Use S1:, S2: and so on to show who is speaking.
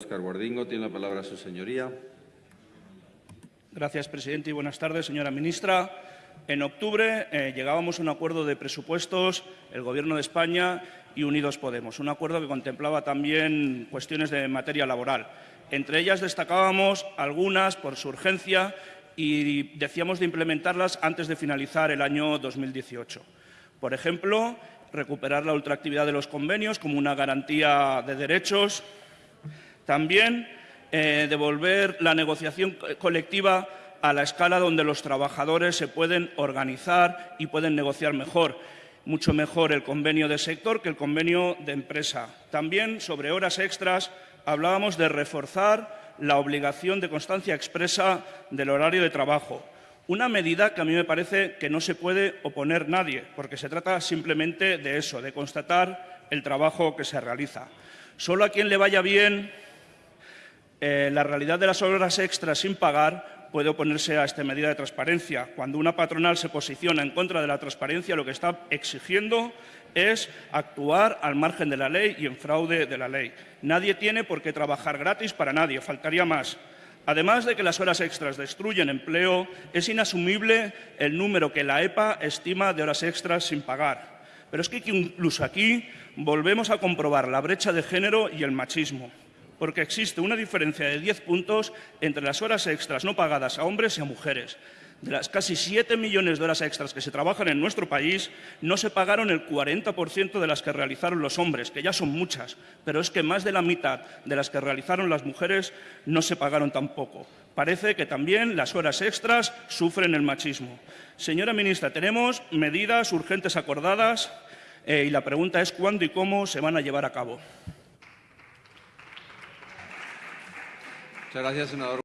S1: Oscar Guardingo. Tiene la palabra su señoría.
S2: Gracias, presidente, y buenas tardes, señora ministra. En octubre eh, llegábamos a un acuerdo de presupuestos, el Gobierno de España y Unidos Podemos, un acuerdo que contemplaba también cuestiones de materia laboral. Entre ellas destacábamos algunas por su urgencia y decíamos de implementarlas antes de finalizar el año 2018. Por ejemplo, recuperar la ultraactividad de los convenios como una garantía de derechos, también eh, devolver la negociación colectiva a la escala donde los trabajadores se pueden organizar y pueden negociar mejor, mucho mejor el convenio de sector que el convenio de empresa. También sobre horas extras hablábamos de reforzar la obligación de constancia expresa del horario de trabajo, una medida que a mí me parece que no se puede oponer nadie, porque se trata simplemente de eso, de constatar el trabajo que se realiza. Solo a quien le vaya bien eh, la realidad de las horas extras sin pagar puede oponerse a esta medida de transparencia. Cuando una patronal se posiciona en contra de la transparencia, lo que está exigiendo es actuar al margen de la ley y en fraude de la ley. Nadie tiene por qué trabajar gratis para nadie, faltaría más. Además de que las horas extras destruyen empleo, es inasumible el número que la EPA estima de horas extras sin pagar. Pero es que incluso aquí volvemos a comprobar la brecha de género y el machismo porque existe una diferencia de 10 puntos entre las horas extras no pagadas a hombres y a mujeres. De las casi 7 millones de horas extras que se trabajan en nuestro país, no se pagaron el 40% de las que realizaron los hombres, que ya son muchas, pero es que más de la mitad de las que realizaron las mujeres no se pagaron tampoco. Parece que también las horas extras sufren el machismo. Señora ministra, tenemos medidas urgentes acordadas eh, y la pregunta es cuándo y cómo se van a llevar a cabo.
S1: Muchas gracias, senador.